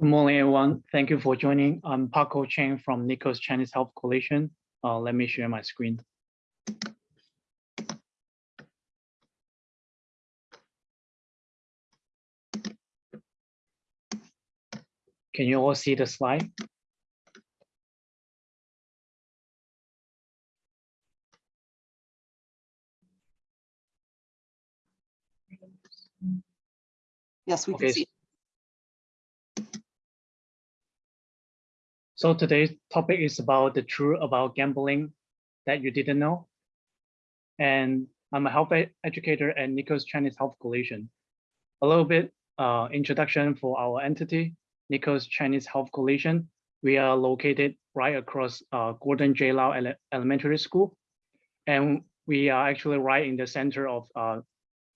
Good morning, everyone. Thank you for joining. I'm Paco Chen from NICOS Chinese Health Coalition. Uh, let me share my screen. Can you all see the slide? Yes, we can Okay. see. So today's topic is about the truth about gambling that you didn't know. And I'm a health educator at NICOS Chinese Health Coalition. A little bit uh, introduction for our entity, NICOS Chinese Health Coalition. We are located right across uh, Gordon J. Lau Ele- Elementary School. And we are actually right in the center of uh,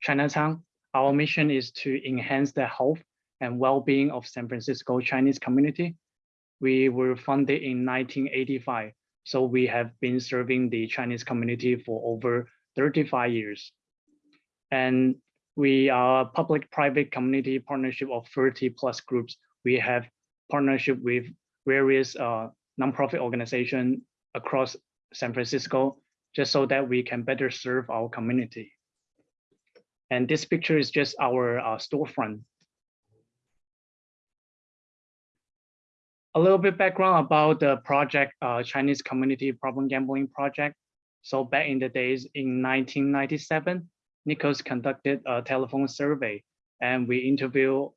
Chinatown. Our mission is to enhance the health and well-being of San Francisco Chinese community we were funded in 1985. So we have been serving the Chinese community for over 35 years. And we are a public-private community partnership of 30 plus groups. We have partnership with various uh, nonprofit organizations across San Francisco, just so that we can better serve our community. And this picture is just our uh, storefront. A little bit background about the project, uh, Chinese Community Problem Gambling Project. So back in the days in 1997, NICOS conducted a telephone survey and we interviewed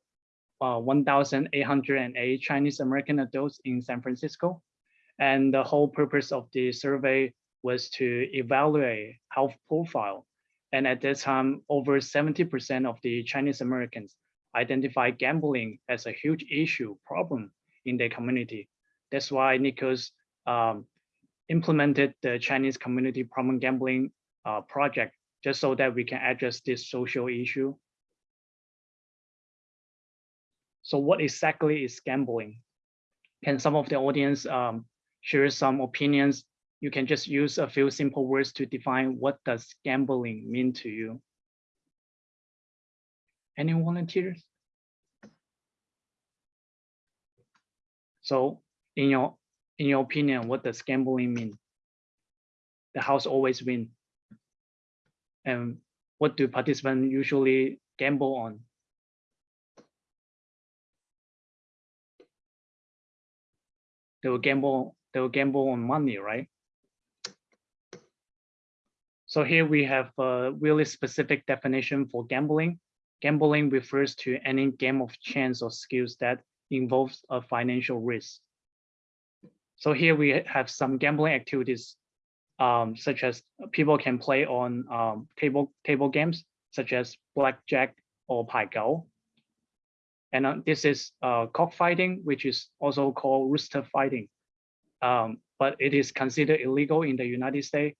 uh, 1,808 Chinese American adults in San Francisco. And the whole purpose of the survey was to evaluate health profile. And at that time, over 70% of the Chinese Americans identified gambling as a huge issue problem in their community. That's why NICOS um, implemented the Chinese Community Problem Gambling uh, project, just so that we can address this social issue. So what exactly is gambling? Can some of the audience um, share some opinions? You can just use a few simple words to define what does gambling mean to you. Any volunteers? So in your in your opinion, what does gambling mean? The house always win. And what do participants usually gamble on? They will gamble, they will gamble on money, right? So here we have a really specific definition for gambling. Gambling refers to any game of chance or skills that involves a financial risk. So here we have some gambling activities, um, such as people can play on um, table table games, such as blackjack or pai gow. And uh, this is uh, cockfighting, which is also called rooster fighting. Um, but it is considered illegal in the United States.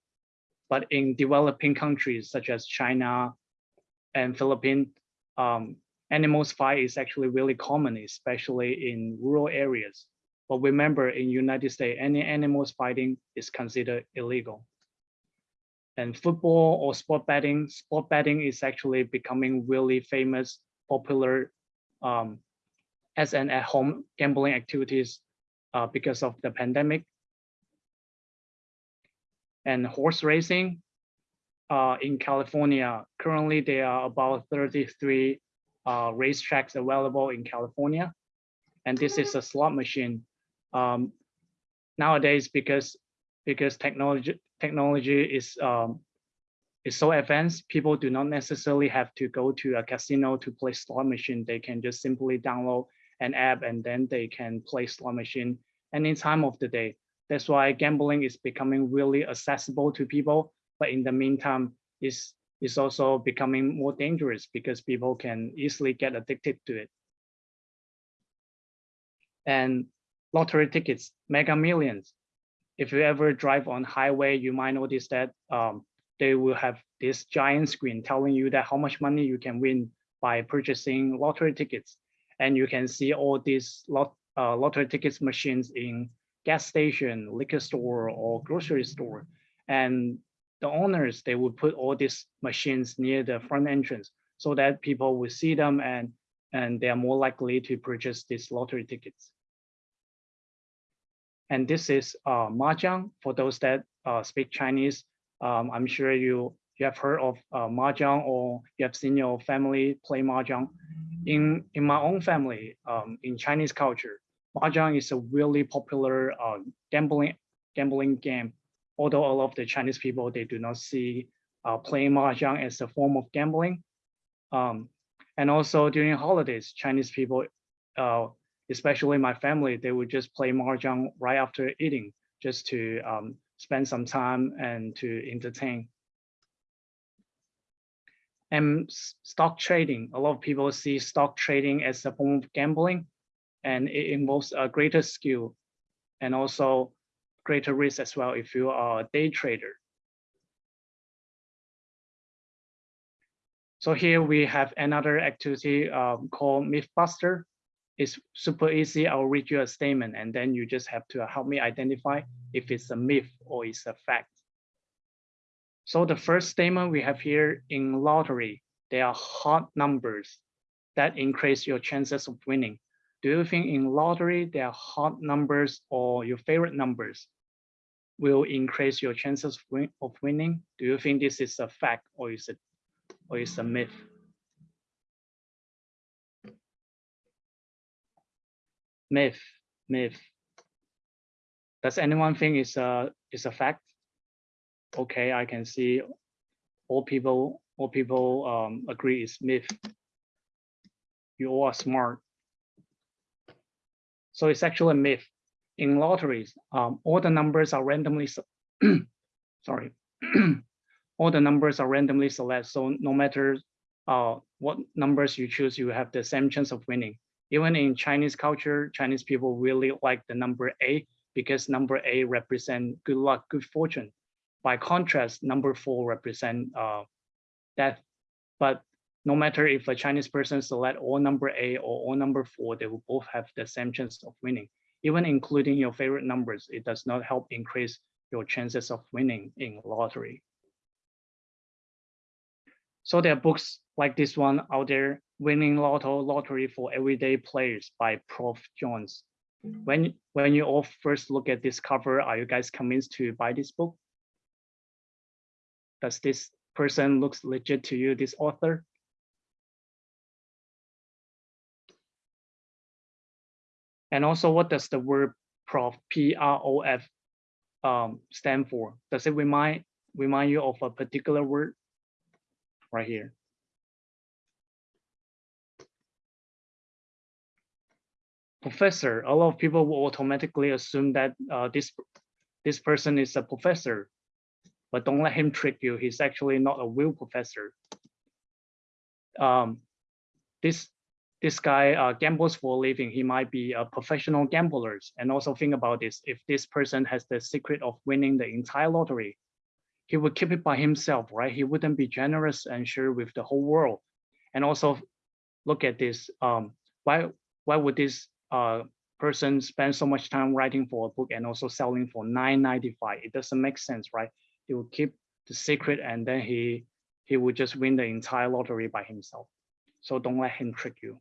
But in developing countries such as China and Philippines, um, animals fight is actually really common, especially in rural areas. But remember, in United States, any animals fighting is considered illegal. And football or sport betting, sport betting is actually becoming really famous, popular um, as an at-home gambling activities uh, because of the pandemic. And horse racing uh, in California, currently there are about 33 uh, racetracks available in California. And this is a slot machine. Um, nowadays, because because technology technology is um, is so advanced, people do not necessarily have to go to a casino to play slot machine. They can just simply download an app and then they can play slot machine any time of the day. That's why gambling is becoming really accessible to people. But in the meantime, is is also becoming more dangerous because people can easily get addicted to it. And lottery tickets, mega millions. If you ever drive on highway, you might notice that um, they will have this giant screen telling you that how much money you can win by purchasing lottery tickets. And you can see all these lot, uh, lottery tickets machines in gas station, liquor store, or grocery store. And the owners, they would put all these machines near the front entrance so that people will see them and, and they are more likely to purchase these lottery tickets. And this is uh, Mahjong. For those that uh, speak Chinese, um, I'm sure you, you have heard of uh, Mahjong or you have seen your family play Mahjong. In, in my own family, um, in Chinese culture, Mahjong is a really popular uh, gambling, gambling game. Although a lot of the Chinese people, they do not see uh, playing Mahjong as a form of gambling. Um, and also during holidays, Chinese people, uh, especially my family, they would just play mahjong right after eating, just to um, spend some time and to entertain. And stock trading, a lot of people see stock trading as a form of gambling, and it involves a greater skill and also greater risk as well if you are a day trader. So here we have another activity um, called Mythbuster. It's super easy. I'll read you a statement and then you just have to help me identify if it's a myth or it's a fact. So the first statement we have here in lottery, there are hot numbers that increase your chances of winning. Do you think in lottery, there are hot numbers or your favorite numbers will increase your chances of winning? Do you think this is a fact or is it or is a myth? Myth, myth. Does anyone think it's a it's a fact? Okay, I can see all people all people um, agree it's myth. You all are smart. So it's actually a myth. In lotteries, um, all the numbers are randomly sorry all the numbers are randomly selected. So no matter uh, what numbers you choose, you have the same chance of winning. Even in Chinese culture, Chinese people really like the number A because number A represent good luck, good fortune. By contrast, number four represent uh, death. But no matter if a Chinese person select all number A or all number four, they will both have the same chance of winning. Even including your favorite numbers, it does not help increase your chances of winning in lottery. So there are books like this one out there, Winning Lotto Lottery for Everyday Players by Prof. Jones. When, when you all first look at this cover, are you guys convinced to buy this book? Does this person looks legit to you, this author? And also, what does the word prof, P-R-O-F, um, stand for? Does it remind remind you of a particular word? right here. Professor, a lot of people will automatically assume that uh, this, this person is a professor, but don't let him trick you. He's actually not a real professor. Um, this this guy uh, gambles for a living. He might be a professional gambler. And also think about this, if this person has the secret of winning the entire lottery, he would keep it by himself, right? He wouldn't be generous and share with the whole world. And also look at this, um, why, why would this uh, person spend so much time writing for a book and also selling for 9.95? It doesn't make sense, right? He would keep the secret and then he, he would just win the entire lottery by himself. So don't let him trick you.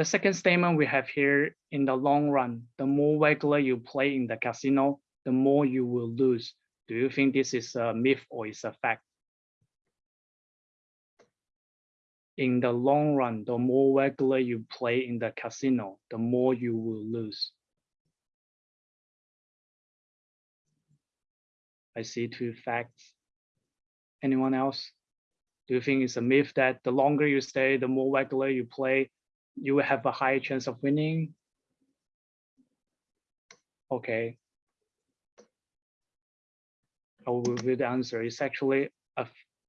The second statement we have here, in the long run, the more regular you play in the casino, the more you will lose. Do you think this is a myth or is a fact? In the long run, the more regular you play in the casino, the more you will lose. I see two facts. Anyone else? Do you think it's a myth that the longer you stay, the more regular you play, you will have a higher chance of winning? Okay, I will reveal the answer. It's actually a,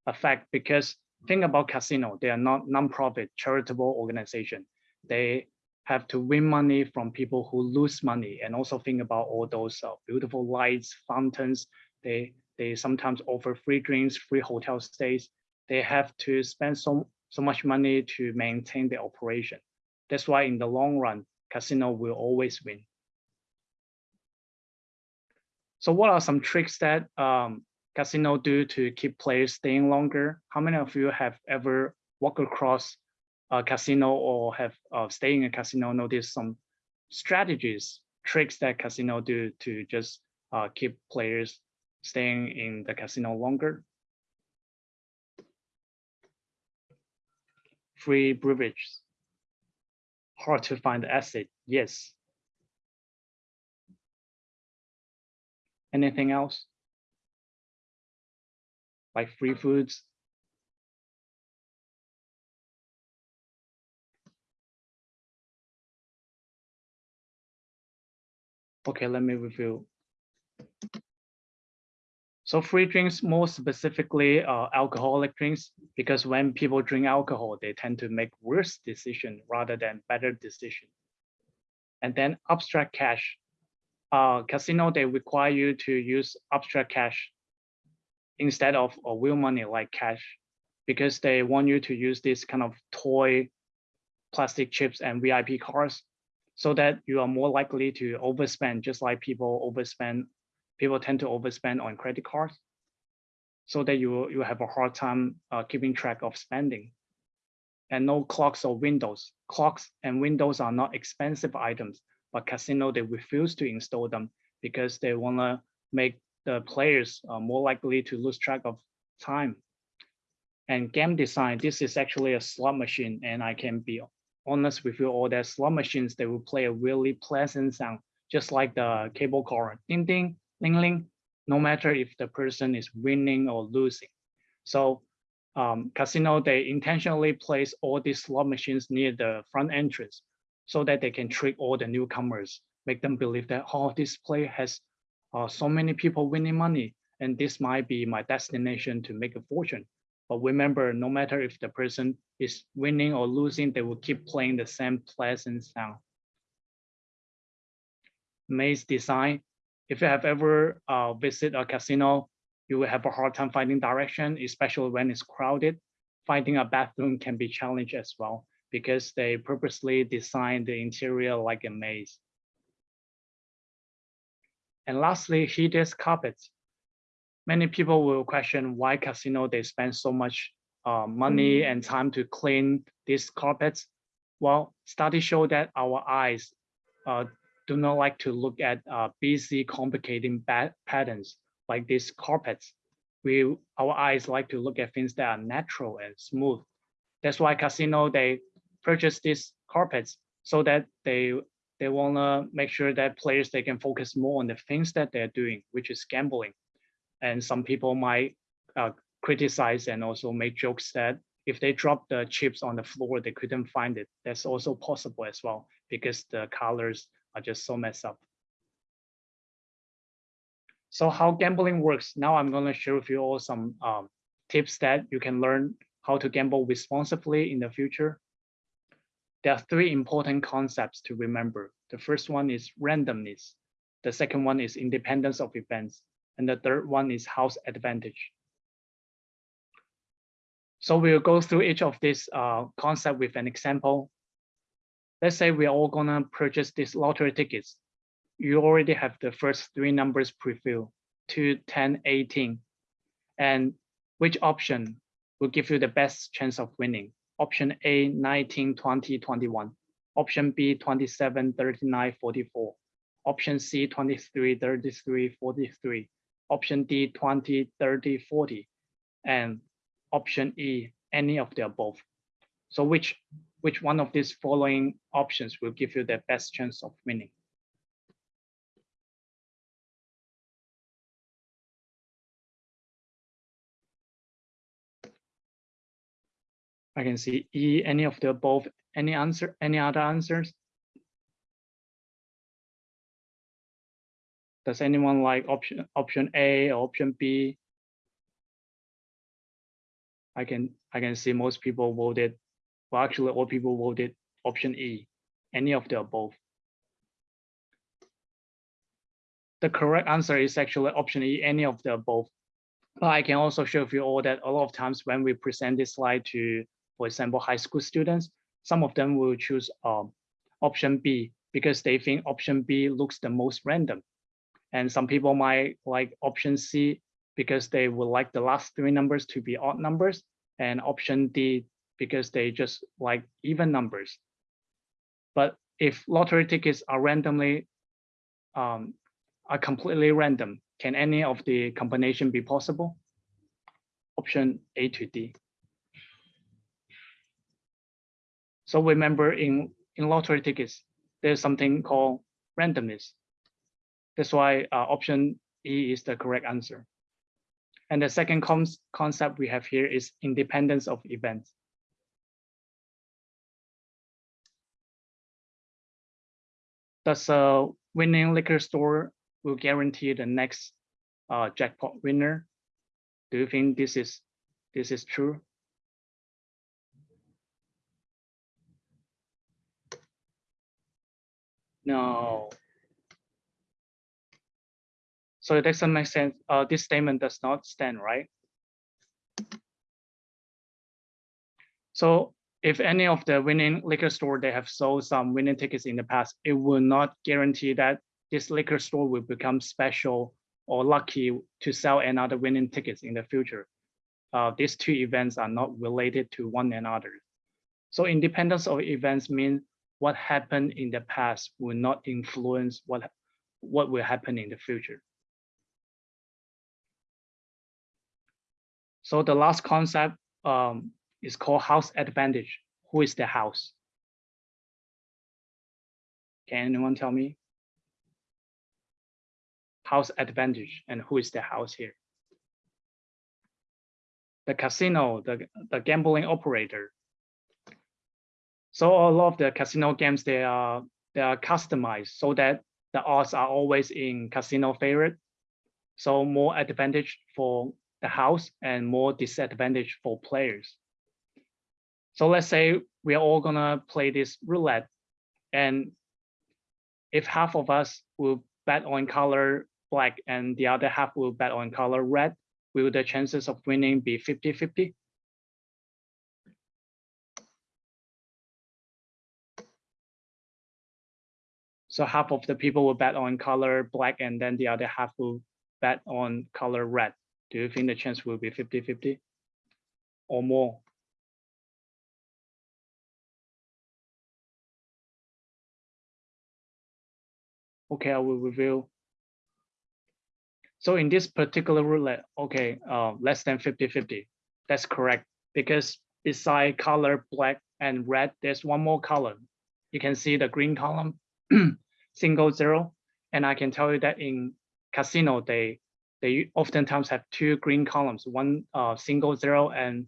a fact because think about casino. They are not non-profit charitable organization. They have to win money from people who lose money and also think about all those uh, beautiful lights, fountains. They, they sometimes offer free drinks, free hotel stays. They have to spend so, so much money to maintain the operation. That's why in the long run, casino will always win. So what are some tricks that um, casino do to keep players staying longer? How many of you have ever walked across a casino or have uh, stay in a casino notice some strategies, tricks that casino do to just uh, keep players staying in the casino longer. Free privilege. Hard to find the asset, yes. Anything else? Like free foods, Okay, let me review. So free drinks, more specifically uh, alcoholic drinks, because when people drink alcohol, they tend to make worse decision rather than better decision. And then abstract cash. Uh, casino, they require you to use abstract cash instead of a real money like cash, because they want you to use this kind of toy plastic chips and VIP cards so that you are more likely to overspend, just like people overspend, people tend to overspend on credit cards, so that you, you have a hard time uh, keeping track of spending. And no clocks or windows. Clocks and windows are not expensive items, but casino, they refuse to install them because they wanna make the players uh, more likely to lose track of time. And game design, this is actually a slot machine and I can be honest with you, all that slot machines, they will play a really pleasant sound, just like the cable car, ding, ding, ling, ling, no matter if the person is winning or losing. So um, casino, they intentionally place all these slot machines near the front entrance so that they can trick all the newcomers, make them believe that, oh, this play has uh, so many people winning money, and this might be my destination to make a fortune. But remember, no matter if the person is winning or losing, they will keep playing the same pleasant sound. Maze design. If you have ever uh, visit a casino, you will have a hard time finding direction, especially when it's crowded. Finding a bathroom can be challenged as well because they purposely design the interior like a maze. And lastly, heated carpets many people will question why casino they spend so much uh, money and time to clean these carpets. Well, studies show that our eyes uh, do not like to look at uh, busy, complicating patterns like these carpets. We, our eyes like to look at things that are natural and smooth. That's why casino, they purchase these carpets so that they they want to make sure that players they can focus more on the things that they're doing, which is gambling and some people might uh, criticize and also make jokes that if they drop the chips on the floor, they couldn't find it. That's also possible as well because the colors are just so messed up. So how gambling works. Now I'm going to share with you all some um, tips that you can learn how to gamble responsibly in the future. There are three important concepts to remember. The first one is randomness. The second one is independence of events. And the third one is house advantage. So we'll go through each of these uh, concept with an example. Let's say we're all gonna purchase these lottery tickets. You already have the first three numbers pre-filled, 2, 10, 18. And which option will give you the best chance of winning? Option A, 19, 20, 21. Option B, 27, 39, 44. Option C, 23, 33, 43 option D 20, 30, 40, and option E, any of the above. So which, which one of these following options will give you the best chance of winning? I can see E, any of the above, any answer, any other answers? Does anyone like option option A or option B? I can I can see most people voted. Well, actually, all people voted option E, any of the above. The correct answer is actually option E, any of the above. But I can also show you all that a lot of times when we present this slide to, for example, high school students, some of them will choose um, option B because they think option B looks the most random. And some people might like option C because they would like the last three numbers to be odd numbers and option D because they just like even numbers. But if lottery tickets are randomly, um, are completely random, can any of the combination be possible? Option A to D. So remember in, in lottery tickets, there's something called randomness. That's why uh, option E is the correct answer. And the second concept we have here is independence of events. Does a winning liquor store will guarantee the next uh, jackpot winner? Do you think this is this is true? No. So it doesn't make sense. Uh, this statement does not stand, right? So if any of the winning liquor store they have sold some winning tickets in the past, it will not guarantee that this liquor store will become special or lucky to sell another winning tickets in the future. Uh, these two events are not related to one another. So independence of events means what happened in the past will not influence what, what will happen in the future. So the last concept um, is called house advantage. Who is the house? Can anyone tell me? House advantage and who is the house here? The casino, the, the gambling operator. So a lot of the casino games, they are, they are customized so that the odds are always in casino favorite. So more advantage for the house and more disadvantage for players. So let's say we are all gonna play this roulette and if half of us will bet on color black and the other half will bet on color red, will the chances of winning be 50-50? So half of the people will bet on color black and then the other half will bet on color red. Do you think the chance will be 50-50 or more? Okay, I will reveal. So in this particular roulette, okay, uh, less than 50-50. That's correct because beside color black and red, there's one more column. You can see the green column, single zero. And I can tell you that in casino, they they oftentimes have two green columns, one uh, single zero and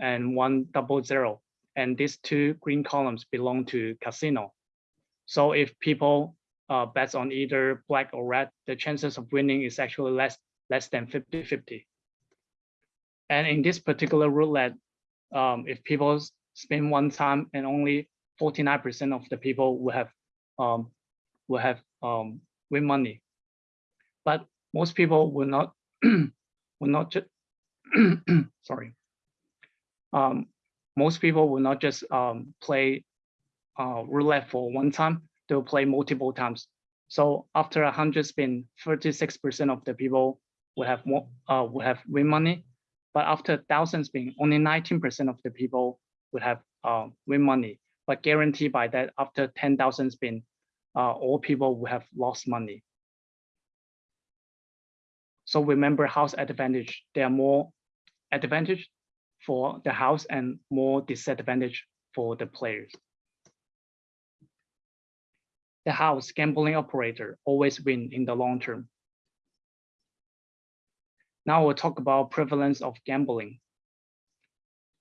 and one double zero. And these two green columns belong to casino. So if people uh, bets on either black or red, the chances of winning is actually less, less than 50-50. And in this particular roulette, um, if people spend one time and only 49% of the people will have um, will have um, win money. But most people will not will not just sorry. Um, most people will not just um, play uh, roulette for one time they'll play multiple times. So after a hundred spin, 36% of the people will have more uh, will have win money. But after thousand spin, only 19% of the people will have uh, win money. But guaranteed by that, after 10,000 spin, uh, all people will have lost money. So remember house advantage. There are more advantage for the house and more disadvantage for the players the house gambling operator always win in the long term. Now we'll talk about prevalence of gambling.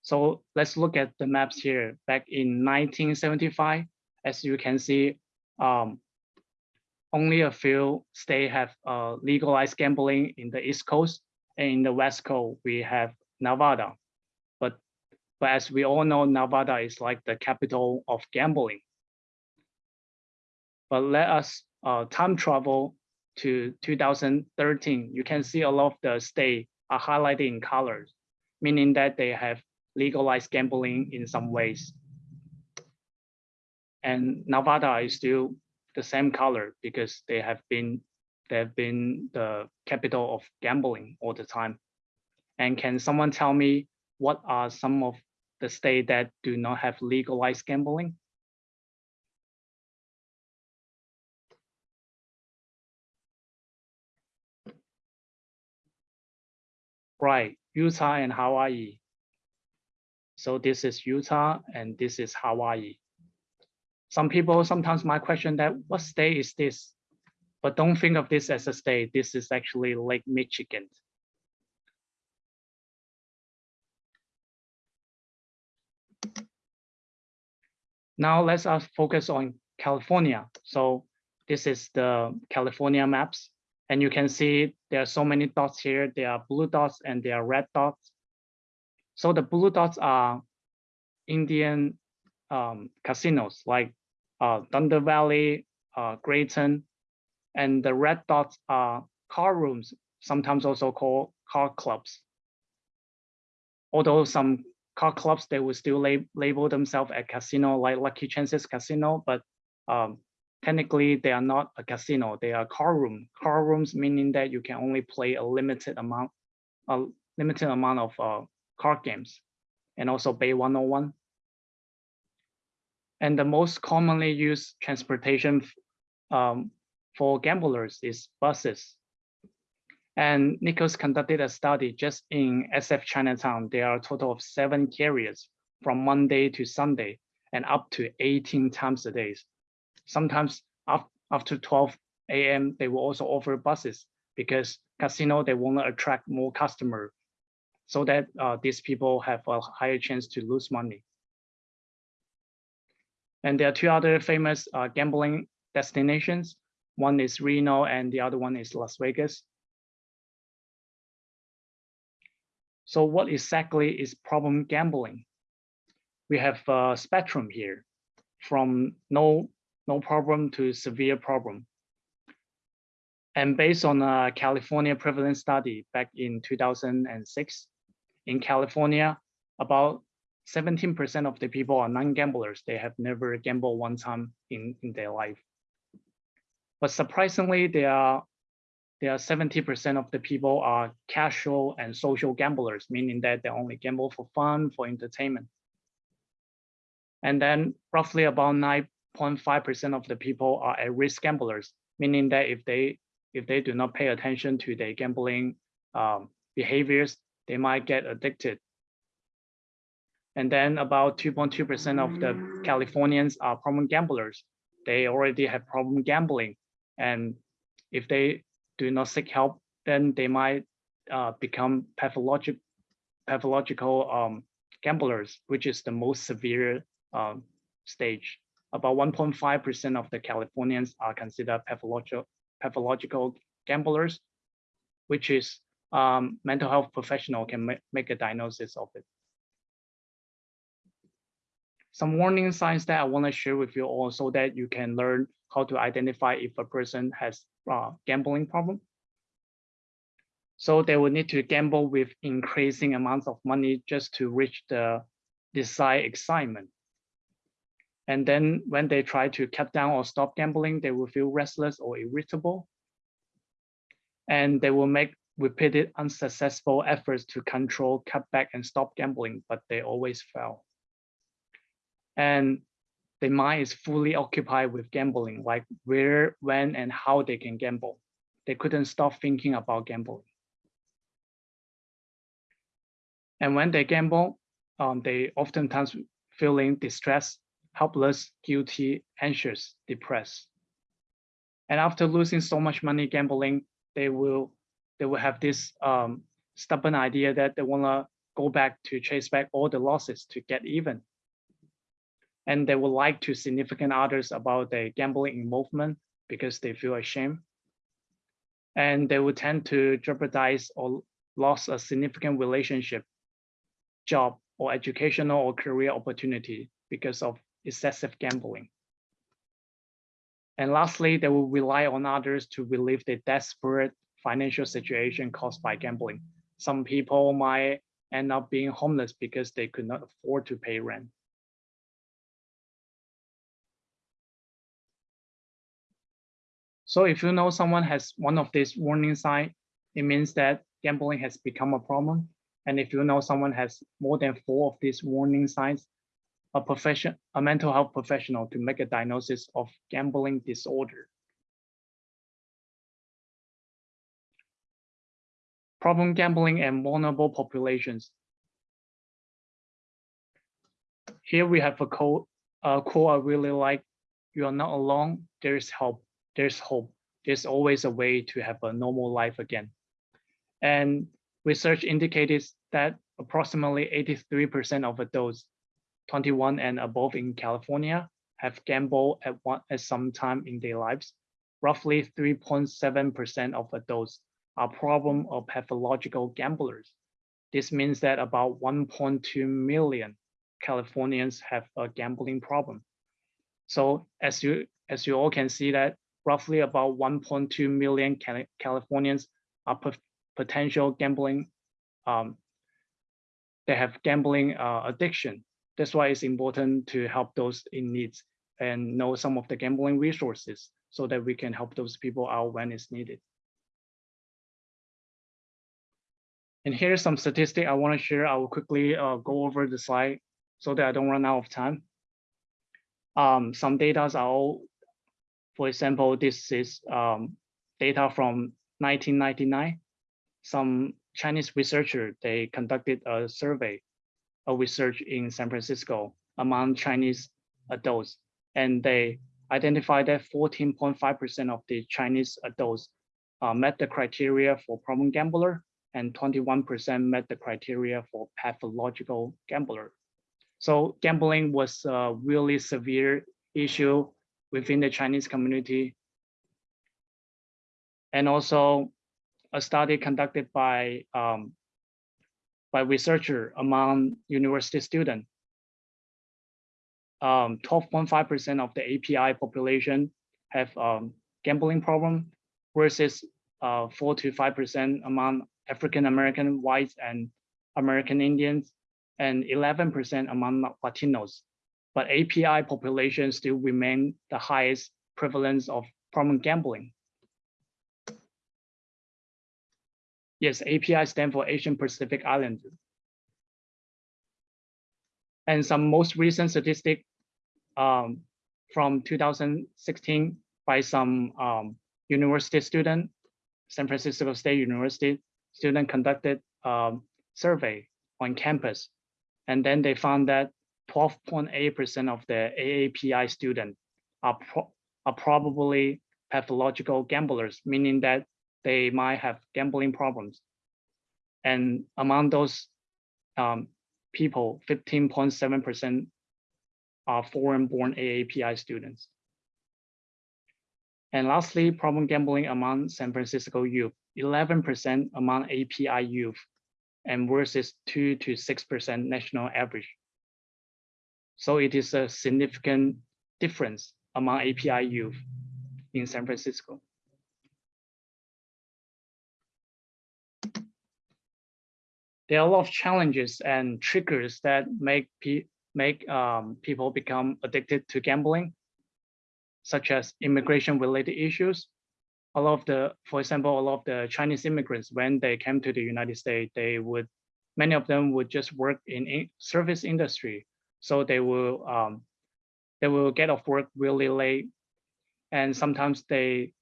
So let's look at the maps here. Back in 1975, as you can see, um, only a few states have uh, legalized gambling in the East Coast and in the West Coast, we have Nevada. But, but as we all know, Nevada is like the capital of gambling but let us uh, time travel to 2013. You can see a lot of the state are highlighted in colors, meaning that they have legalized gambling in some ways. And Nevada is still the same color because they have been they have been the capital of gambling all the time. And can someone tell me what are some of the state that do not have legalized gambling. Right, Utah and Hawaii. So this is Utah and this is Hawaii. Some people sometimes might question that what state is this? But don't think of this as a state. This is actually Lake Michigan. Now let's uh, focus on California. So this is the California maps. And you can see there are so many dots here. There are blue dots and there are red dots. So the blue dots are Indian um, casinos like uh, Thunder Valley, uh, Graton, and the red dots are car rooms, sometimes also called car clubs. Although some car clubs, they will still lab label themselves a casino like Lucky Chances Casino, but um, technically they are not a casino, they are car room. Car rooms meaning that you can only play a limited amount, a limited amount of uh, card games and also Bay 101. And the most commonly used transportation um, for gamblers is buses. And NICOS conducted a study just in SF Chinatown. There are a total of seven carriers from Monday to Sunday and up to 18 times a day. Sometimes after 12 a.m., they will also offer buses because casino, they want to attract more customer so that uh, these people have a higher chance to lose money. And there are two other famous uh, gambling destinations. One is Reno and the other one is Las Vegas. So what exactly is problem gambling? We have a spectrum here from no, no problem to severe problem. And based on a California prevalence study back in 2006, in California, about 17% of the people are non-gamblers. They have never gambled one time in, in their life. But surprisingly, there are there are 70% of the people are casual and social gamblers, meaning that they only gamble for fun, for entertainment. And then roughly about 9.5% of the people are at-risk gamblers, meaning that if they if they do not pay attention to their gambling um, behaviors, they might get addicted. And then about 2.2% of the Californians are problem gamblers. They already have problem gambling. And if they do not seek help, then they might uh, become pathologic, pathological um, gamblers, which is the most severe um, stage. About 1.5% of the Californians are considered pathological, pathological gamblers, which is um, mental health professional can ma make a diagnosis of it. Some warning signs that I want to share with you all so that you can learn how to identify if a person has uh, gambling problem. So they will need to gamble with increasing amounts of money just to reach the desired excitement. And then when they try to cut down or stop gambling, they will feel restless or irritable. And they will make repeated unsuccessful efforts to control, cut back, and stop gambling, but they always fail. And the mind is fully occupied with gambling, like where, when, and how they can gamble. They couldn't stop thinking about gambling. And when they gamble, um, they oftentimes feeling distressed, helpless, guilty, anxious, depressed. And after losing so much money gambling, they will they will have this um, stubborn idea that they want to go back to chase back all the losses to get even. And they would like to significant others about their gambling involvement because they feel ashamed. And they would tend to jeopardize or lose a significant relationship, job, or educational or career opportunity because of excessive gambling. And lastly, they will rely on others to relieve their desperate financial situation caused by gambling. Some people might end up being homeless because they could not afford to pay rent. So if you know someone has one of these warning signs, it means that gambling has become a problem. And if you know someone has more than four of these warning signs, a profession, a mental health professional to make a diagnosis of gambling disorder. Problem gambling and vulnerable populations. Here we have a quote, a quote I really like. You are not alone. There's help. There's hope. There's always a way to have a normal life again. And research indicated that approximately 83% of adults 21 and above in California have gambled at one at some time in their lives. Roughly 3.7% of adults are problem or pathological gamblers. This means that about 1.2 million Californians have a gambling problem. So as you as you all can see that roughly about 1.2 million Californians are potential gambling. Um, they have gambling uh, addiction. That's why it's important to help those in needs and know some of the gambling resources so that we can help those people out when it's needed. And here's some statistic I want to share. I will quickly uh, go over the slide so that I don't run out of time. Um, some data are all, for example, this is um, data from 1999. Some Chinese researcher, they conducted a survey a research in San Francisco among Chinese adults, and they identified that 14.5% of the Chinese adults uh, met the criteria for problem gambler and 21% met the criteria for pathological gambler. So gambling was a really severe issue within the Chinese community. And also a study conducted by um, by researcher among university students. 12.5% um, of the API population have um, gambling problem versus uh, 4 to 5% among African American whites and American Indians and 11% among Latinos. But API population still remain the highest prevalence of problem gambling. Yes, API stand for Asian Pacific Islander. And some most recent statistic um, from 2016 by some um, university student, San Francisco State University student conducted um, survey on campus. And then they found that 12.8% of the AAPI students are, pro are probably pathological gamblers, meaning that they might have gambling problems. And among those um, people, 15.7% are foreign-born AAPI students. And lastly, problem gambling among San Francisco youth, 11% among API youth, and versus 2 to 6% national average. So it is a significant difference among API youth in San Francisco. There are a lot of challenges and triggers that make pe make um, people become addicted to gambling, such as immigration related issues. A lot of the, for example, a lot of the Chinese immigrants, when they came to the United States, they would, many of them would just work in, service industry. So they will, um, they will get off work really late. And sometimes they,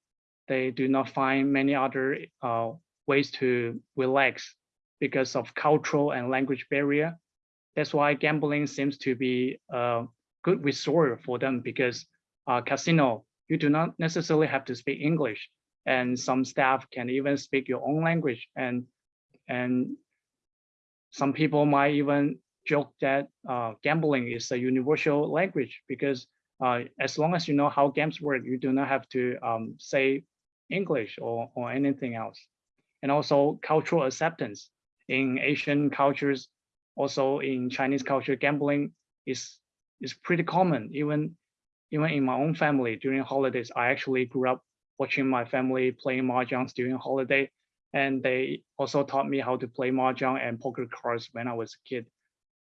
they do not find many other uh, ways to relax because of cultural and language barrier. That's why gambling seems to be a good resort for them because uh, casino, you do not necessarily have to speak English and some staff can even speak your own language and and some people might even joke that uh, gambling is a universal language because uh, as long as you know how games work, you do not have to um, say English or, or anything else. And also cultural acceptance in Asian cultures, also in Chinese culture, gambling is is pretty common. Even even in my own family during holidays, I actually grew up watching my family playing mahjong during holiday, and they also taught me how to play mahjong and poker cards when I was a kid,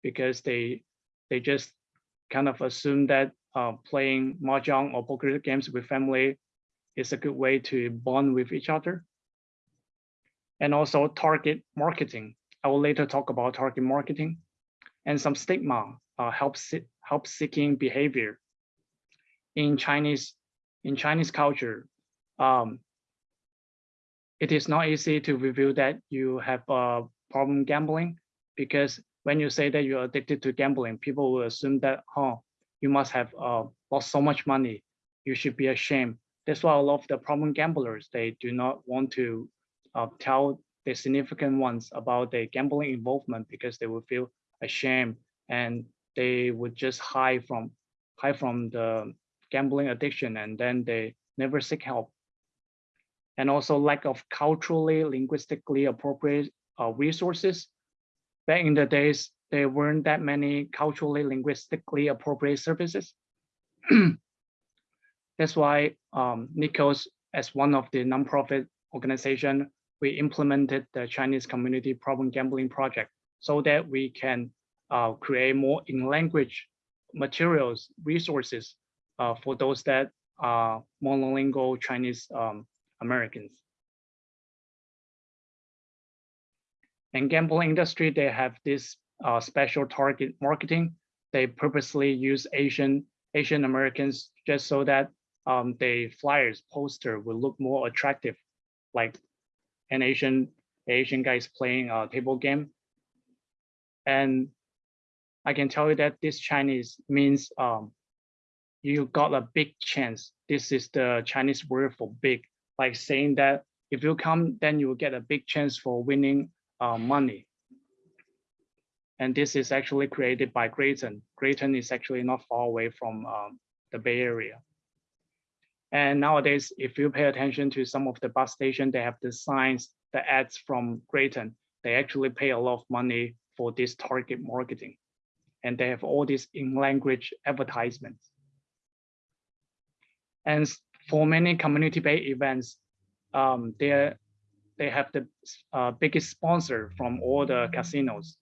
because they they just kind of assume that uh, playing mahjong or poker games with family is a good way to bond with each other and also target marketing. I will later talk about target marketing and some stigma uh, help, help seeking behavior. In Chinese, in Chinese culture, um, it is not easy to reveal that you have a problem gambling because when you say that you're addicted to gambling, people will assume that, oh, you must have uh, lost so much money. You should be ashamed. That's why a lot of the problem gamblers, they do not want to uh, tell the significant ones about their gambling involvement because they would feel ashamed and they would just hide from hide from the gambling addiction and then they never seek help and also lack of culturally, linguistically appropriate uh, resources. Back in the days, there weren't that many culturally, linguistically appropriate services. That's why um, NICOS, as one of the nonprofit organization, we implemented the Chinese Community Problem Gambling Project so that we can uh, create more in language materials, resources uh, for those that are monolingual Chinese um, Americans. And gambling industry, they have this uh, special target marketing. They purposely use Asian Asian Americans just so that um, the flyers poster will look more attractive, like an Asian Asian guy is playing a table game. And I can tell you that this Chinese means um, you got a big chance. This is the Chinese word for big like saying that if you come, then you will get a big chance for winning uh, money. And this is actually created by Graton. Graton is actually not far away from um, the Bay Area. And nowadays, if you pay attention to some of the bus stations, they have the signs, the ads from Graton. They actually pay a lot of money for this target marketing. And they have all these in language advertisements. And for many community-based events, um, they they have the uh, biggest sponsor from all the casinos.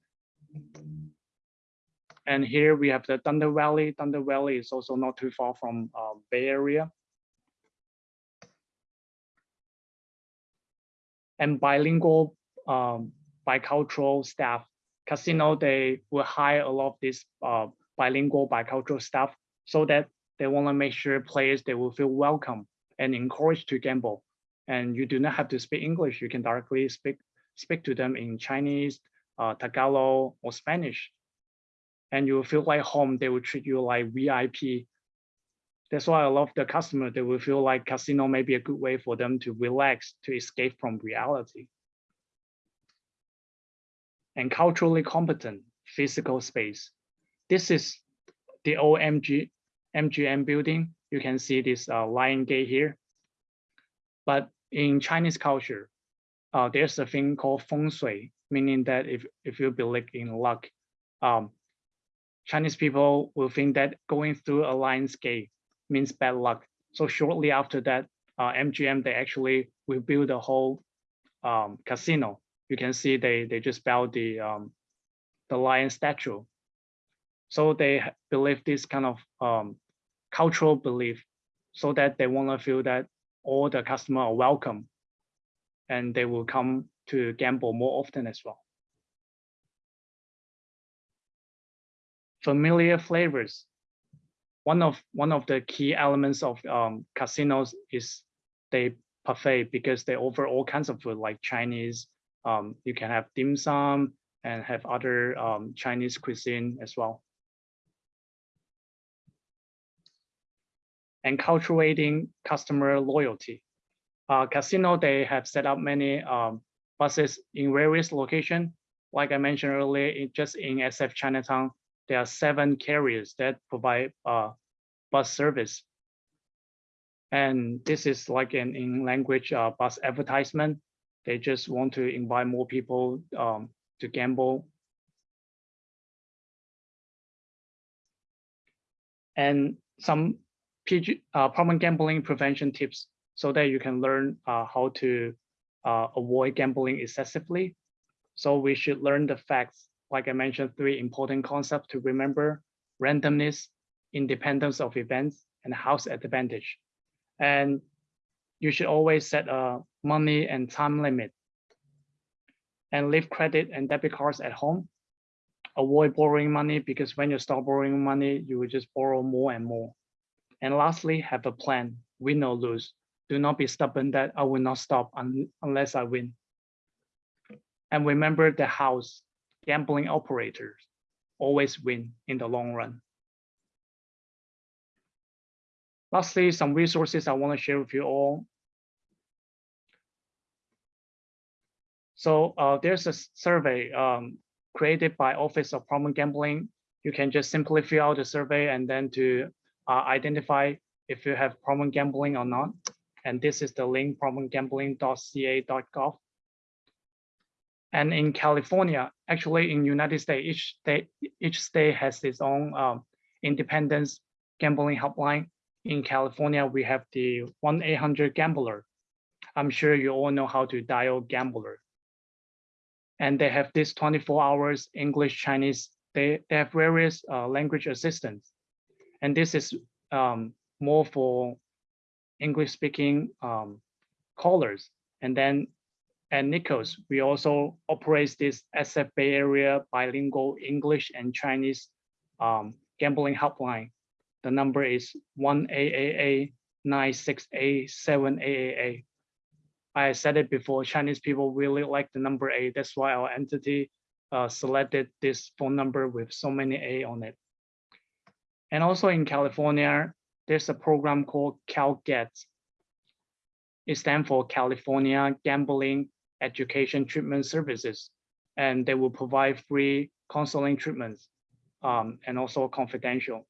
And here we have the Thunder Valley. Thunder Valley is also not too far from uh, Bay Area. And bilingual, um, bicultural staff. Casino, they will hire a lot of this uh, bilingual, bicultural staff so that they want to make sure players they will feel welcome and encouraged to gamble. And you do not have to speak English. You can directly speak speak to them in Chinese, uh, Tagalog, or Spanish. And you will feel like home. They will treat you like VIP. That's why I love the customer. They will feel like casino may be a good way for them to relax, to escape from reality. And culturally competent physical space. This is the OMG MGM building. You can see this uh, lion gate here. But in Chinese culture, uh, there's a thing called feng shui, meaning that if, if you believe in luck, um, Chinese people will think that going through a lion's gate means bad luck. So shortly after that, uh, MGM, they actually will the whole um, casino. You can see they, they just built the, um, the lion statue. So they believe this kind of um, cultural belief so that they want to feel that all the customer are welcome and they will come to gamble more often as well. Familiar flavors. One of one of the key elements of um, casinos is they buffet because they offer all kinds of food like Chinese. Um, you can have dim sum and have other um, Chinese cuisine as well. and cultivating customer loyalty. Uh, casino, they have set up many um, buses in various locations. Like I mentioned earlier, it, just in SF Chinatown, there are seven carriers that provide uh, bus service. And this is like an in language uh, bus advertisement. They just want to invite more people um, to gamble. And some PG, uh, problem gambling prevention tips so that you can learn uh, how to uh, avoid gambling excessively. So we should learn the facts. Like I mentioned, three important concepts to remember, randomness, independence of events, and house advantage. And you should always set a money and time limit. and leave credit and debit cards at home. Avoid borrowing money because when you start borrowing money, you will just borrow more and more. And lastly, have a plan, win or lose. Do not be stubborn that I will not stop un unless I win. And remember the house, gambling operators always win in the long run. Lastly, some resources I want to share with you all. So uh, there's a survey um, created by Office of Problem Gambling. You can just simply fill out the survey and then to uh, identify if you have problem gambling or not. And this is the link problemgambling.ca.gov. And in California, actually in United States, each state each state has its own um, independence gambling helpline. In California, we have the 1-800-GAMBLER. I'm sure you all know how to dial gambler and they have this 24 hours English, Chinese, they, they have various uh, language assistance. And this is um, more for English speaking um, callers. And then at NICOS, we also operate this SF Bay Area bilingual English and Chinese um, gambling helpline. The number is 1-888 968 I said it before, Chinese people really like the number eight. That's why our entity uh, selected this phone number with so many A on it. And also in California, there's a program called CalGET. It stands for California Gambling Education Treatment Services. And they will provide free counseling treatments um, and also confidential.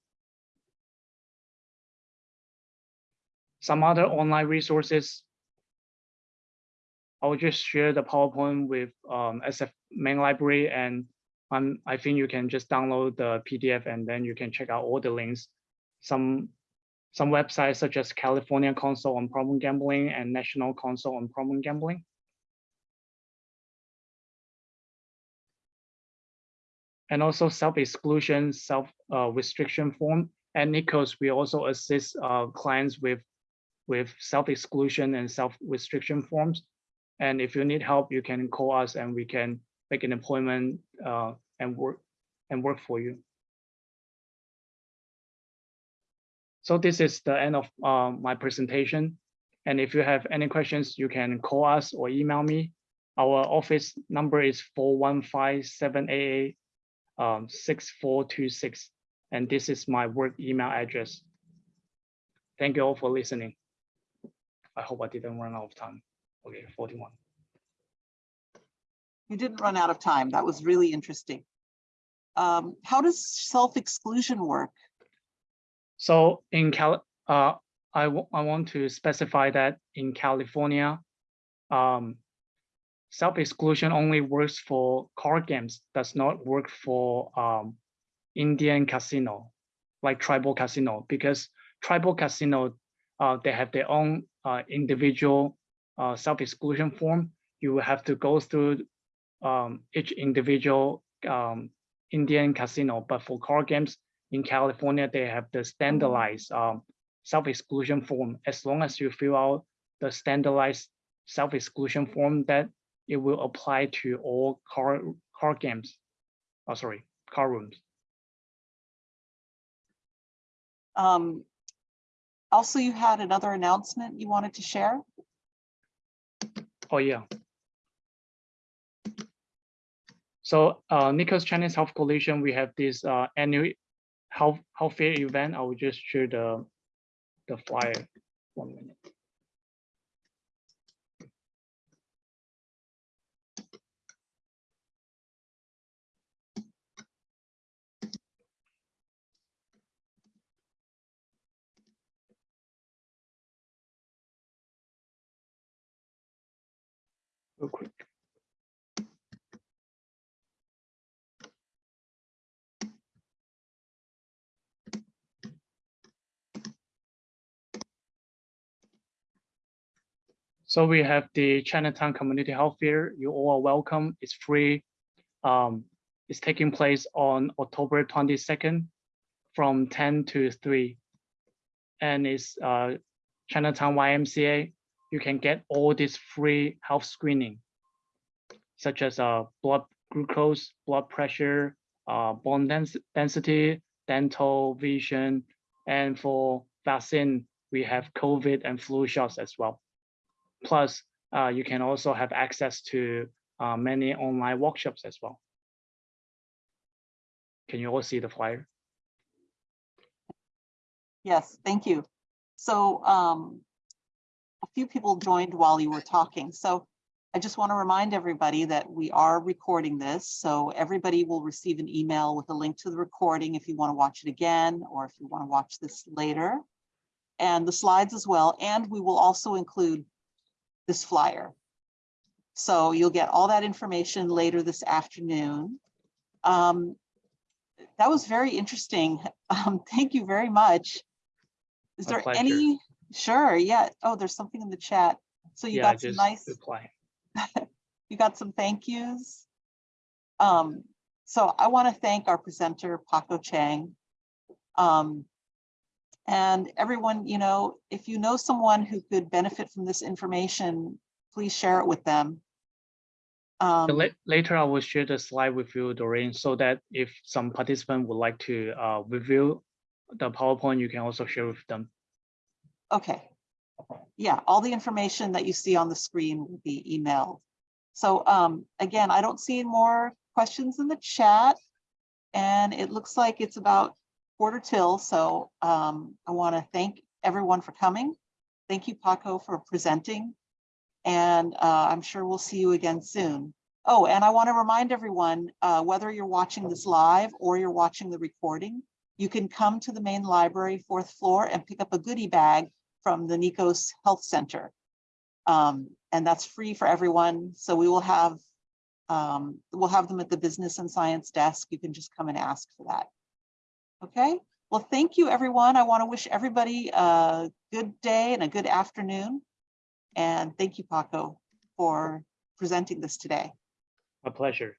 Some other online resources I'll just share the PowerPoint with um, SF main library and um, I think you can just download the PDF and then you can check out all the links. Some some websites such as California Council on Problem Gambling and National Council on Problem Gambling. And also self-exclusion, self-restriction uh, form. At NICOS, we also assist uh, clients with, with self-exclusion and self-restriction forms. And if you need help, you can call us and we can make an appointment uh, and work and work for you. So this is the end of uh, my presentation. And if you have any questions, you can call us or email me. Our office number is 415-788-6426. Um, 6426. and this is my work email address. Thank you all for listening. I hope I didn't run out of time. Okay, 41. You didn't run out of time. That was really interesting. Um, how does self-exclusion work? So in Cal, uh, I, I want to specify that in California, um, self-exclusion only works for card games, does not work for um, Indian casino, like tribal casino, because tribal casino, uh, they have their own uh, individual uh, self-exclusion form, you have to go through um, each individual um, Indian casino. But for card games in California, they have the standardized um, self-exclusion form. As long as you fill out the standardized self-exclusion form, that it will apply to all card card games. Oh, sorry, card rooms. Um, also, you had another announcement you wanted to share? Oh, yeah. So uh, NICOS Chinese Health Coalition, we have this uh, annual health, health fair event. I will just share the, the flyer. One minute. Real quick. So we have the Chinatown Community Health Fair. You all are welcome. It's free. Um, it's taking place on October 22nd from 10 to 3. And it's uh, Chinatown YMCA you can get all this free health screening. such as uh, blood glucose, blood pressure, uh, bone dens- density, dental, vision, and for vaccine, we have COVID and flu shots as well. Plus, uh, you can also have access to uh, many online workshops as well. Can you all see the flyer? Yes, thank you. So um, a few people joined while you were talking. So I just want to remind everybody that we are recording this. So everybody will receive an email with a link to the recording if you want to watch it again, or if you want to watch this later. And the slides as well. And we will also include this flyer. So you'll get all that information later this afternoon. Um, that was very interesting. Um, thank you very much. Is My there pleasure. any, sure, yeah. Oh, there's something in the chat. So you Yeah, got some just nice, reply. you got some thank yous. Um, so I want to thank our presenter, Paco Chang. Um, and everyone, you know, if you know someone who could benefit from this information, please share it with them. Um, la- Later, I will share the slide with you, Doreen, so that if some participant would like to uh, review the PowerPoint, you can also share with them. Okay. Yeah, all the information that you see on the screen will be emailed. So um, again, I don't see more questions in the chat. And it looks like it's about quarter till, so um, I want to thank everyone for coming. Thank you, Paco, for presenting. And uh, I'm sure we'll see you again soon. Oh, and I want to remind everyone, uh, whether you're watching this live or you're watching the recording, you can come to the main library, fourth floor, and pick up a goodie bag from the NICOS Health Center. Um, and that's free for everyone. So we will have, um, we'll have them at the business and science desk. You can just come and ask for that. Okay, well, thank you, everyone. I want to wish everybody a good day and a good afternoon. And thank you, Paco, for presenting this today. A pleasure.